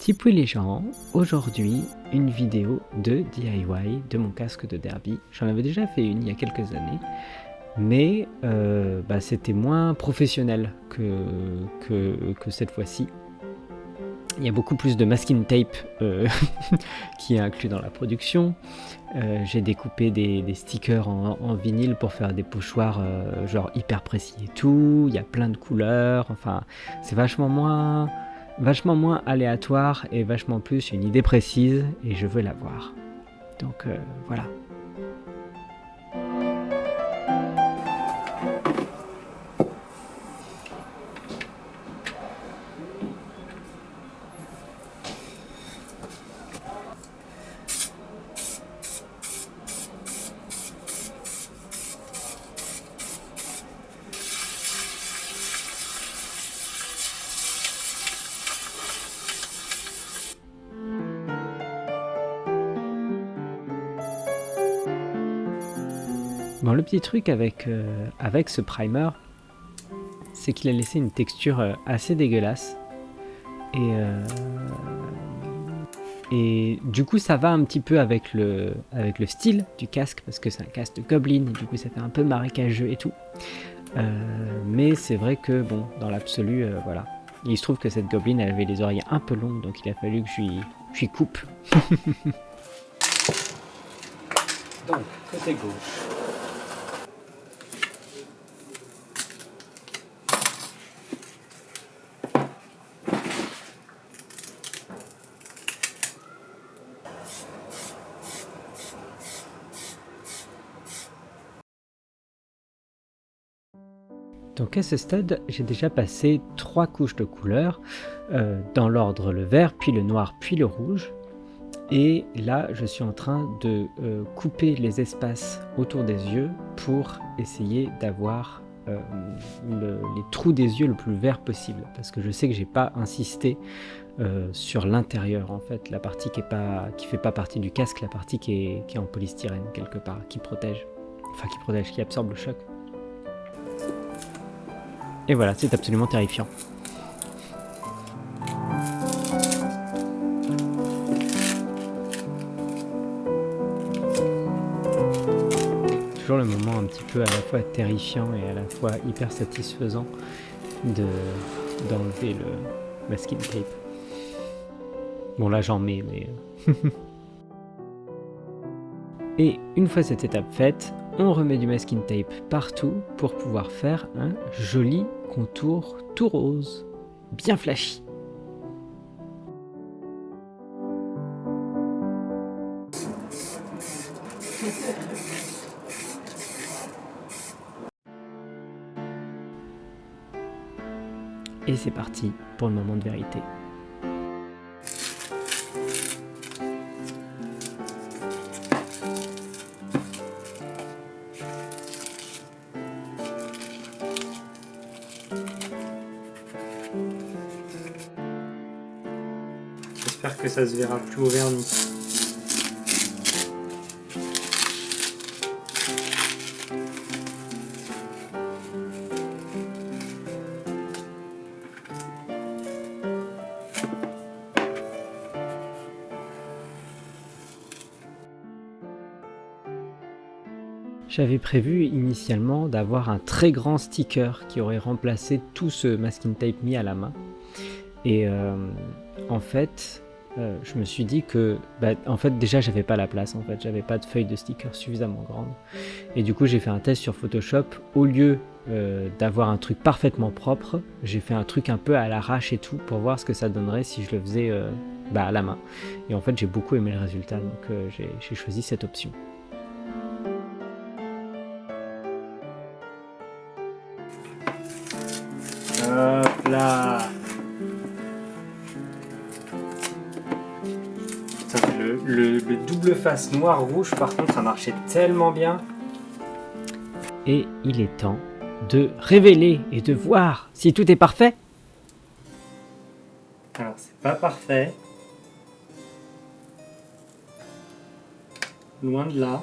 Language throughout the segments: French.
Tipouille les gens, aujourd'hui une vidéo de DIY de mon casque de derby. J'en avais déjà fait une il y a quelques années, mais euh, bah, c'était moins professionnel que, que, cette fois-ci. Il y a beaucoup plus de masking tape euh, qui est inclus dans la production. Euh, j'ai découpé des, stickers en, en, vinyle pour faire des pochoirs genre hyper précis et tout. Il y a plein de couleurs. Enfin, c'est vachement moins vachement moins aléatoire et vachement plus une idée précise et je veux l'avoir. Donc euh, voilà. Bon, le petit truc avec, euh, avec ce primer, c'est qu'il a laissé une texture euh, assez dégueulasse. Et, euh, et du coup, ça va un petit peu avec le, style du casque, parce que c'est un casque de Goblin, et du coup, ça fait un peu marécageux et tout. mais c'est vrai que, bon, dans l'absolu, voilà. Il se trouve que cette Goblin, elle avait les oreilles un peu longues, donc il a fallu que je lui, coupe. donc, côté gauche. Donc à ce stade, j'ai déjà passé trois couches de couleurs, euh, dans l'ordre le vert, puis le noir, puis le rouge. Et là, je suis en train de euh, couper les espaces autour des yeux pour essayer d'avoir euh, les trous des yeux le plus vert possible. Parce que je sais que j'ai pas insisté sur l'intérieur, en fait, la partie qui ne qui fait pas partie du casque, la partie qui est, qui est en polystyrène quelque part, qui protège, enfin qui protège, qui absorbe le choc. Et voilà, c'est absolument terrifiant. Toujours le moment un petit peu à la fois terrifiant et à la fois hyper satisfaisant de d'enlever le masking tape. Bon là j'en mets mais... Euh. et une fois cette étape faite, on remet du masking tape partout pour pouvoir faire un joli contour tout rose, bien flashy. Et c'est parti pour le moment de vérité. Ça se verra plus au vernis. J'avais prévu initialement d'avoir un très grand sticker qui aurait remplacé tout ce masking tape mis à la main. Et euh, en fait, euh, je me suis dit que, bah, en fait, déjà, j'avais pas la place, en fait, j'avais pas de feuille de sticker suffisamment grande. Et du coup, j'ai fait un test sur Photoshop. Au lieu euh, d'avoir un truc parfaitement propre, j'ai fait un truc un peu à l'arrache et tout pour voir ce que ça donnerait si je le faisais euh, bah, à la main. Et en fait, j'ai beaucoup aimé le résultat, donc j'ai choisi cette option. Hop là double face noir-rouge, par contre, ça marchait tellement bien. Et il est temps de révéler et de voir si tout est parfait. Alors, c'est pas parfait. Loin de là.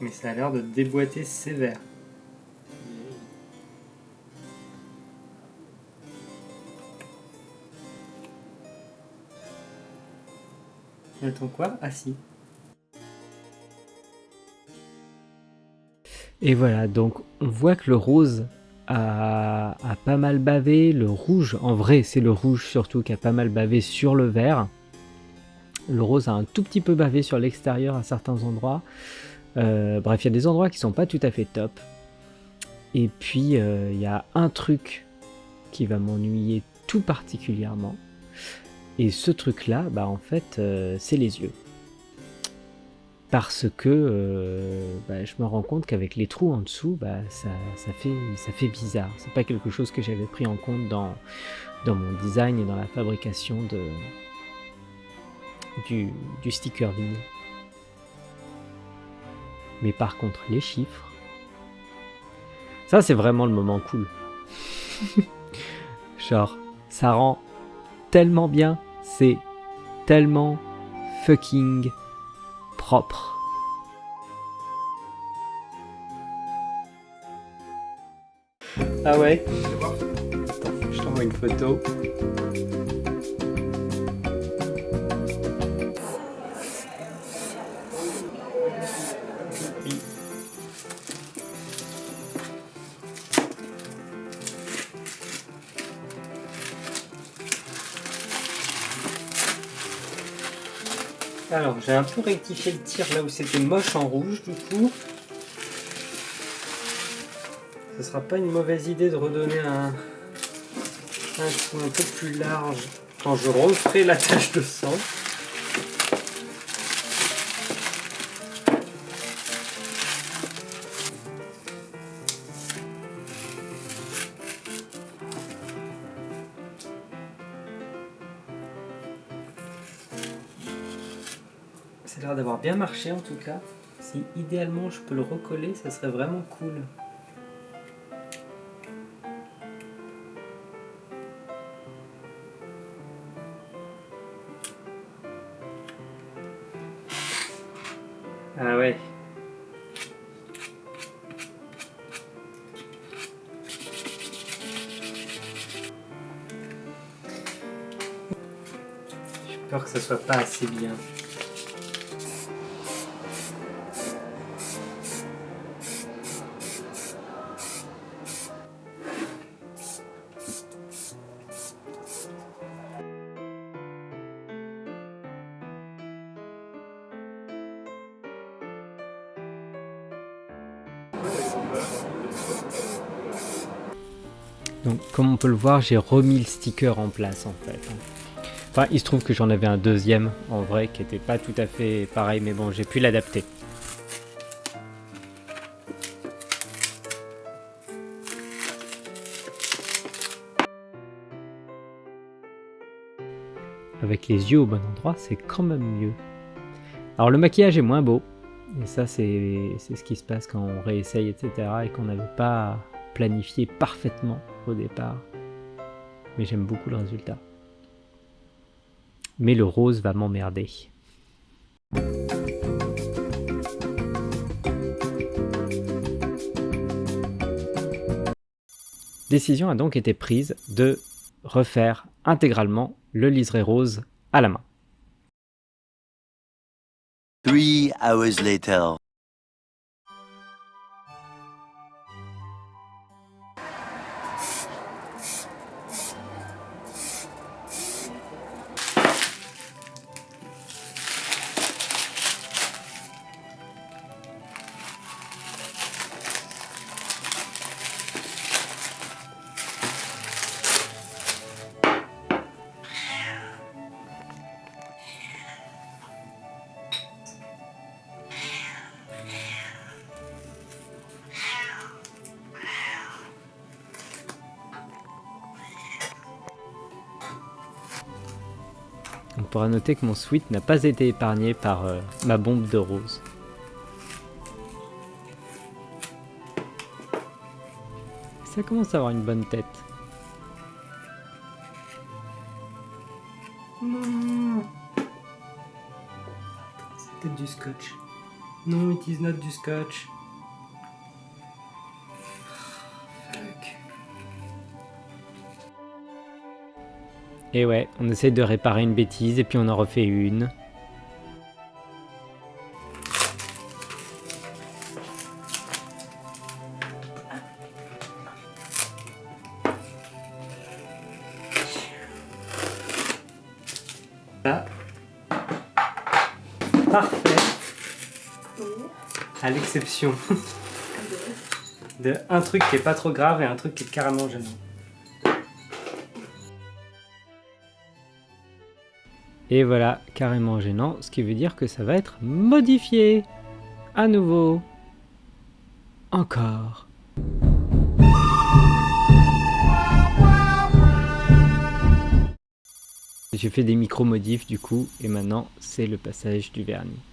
Mais ça a l'air de déboîter sévère. Attends quoi Ah si. Et voilà, donc on voit que le rose a, a pas mal bavé, le rouge, en vrai c'est le rouge surtout qui a pas mal bavé sur le vert. Le rose a un tout petit peu bavé sur l'extérieur à certains endroits. Euh, bref, il y a des endroits qui sont pas tout à fait top. Et puis, euh, il y a un truc qui va m'ennuyer tout particulièrement. Et ce truc-là, bah en fait, euh, c'est les yeux. Parce que bah, je me rends compte qu'avec les trous en dessous, bah, ça, ça, fait, ça fait bizarre. C'est pas quelque chose que j'avais pris en compte dans, dans mon design et dans la fabrication de, du, du sticker vinyle. Mais par contre, les chiffres, ça c'est vraiment le moment cool. Genre, ça rend tellement bien, c'est tellement fucking propre. Ah ouais? Attends, je t'envoie une photo. Alors, j'ai un peu rectifié le tir là où c'était moche en rouge, du coup. Ce sera pas une mauvaise idée de redonner un, un un peu plus large quand je referai la tache de sang. Bien marché en tout cas. Si idéalement je peux le recoller, ça serait vraiment cool. Ah ouais. J'ai peur que ça soit pas assez bien. Donc comme on peut le voir, j'ai remis le sticker en place en fait. Enfin, il se trouve que j'en avais un deuxième en vrai qui était pas tout à fait pareil, mais bon, j'ai pu l'adapter. Avec les yeux au bon endroit, c'est quand même mieux. Alors le maquillage est moins beau, et ça c'est ce qui se passe quand on réessaye, etc. et qu'on n'avait pas planifié parfaitement au départ. Mais j'aime beaucoup le résultat. Mais le rose va m'emmerder. Décision a donc été prise de refaire intégralement le liseré rose à la main. Three hours later. Pourra noter que mon sweat n'a pas été épargné par euh, ma bombe de rose. Ça commence à avoir une bonne tête. Non C'est peut-être du scotch. Non, it is not du scotch. Et ouais, on essaie de réparer une bêtise et puis on en refait une. Là. Parfait. À l'exception de un truc qui est pas trop grave et un truc qui est carrément gênant. Et voilà, carrément gênant, ce qui veut dire que ça va être modifié. À nouveau. Encore. J'ai fait des micro-modifs du coup, et maintenant c'est le passage du vernis.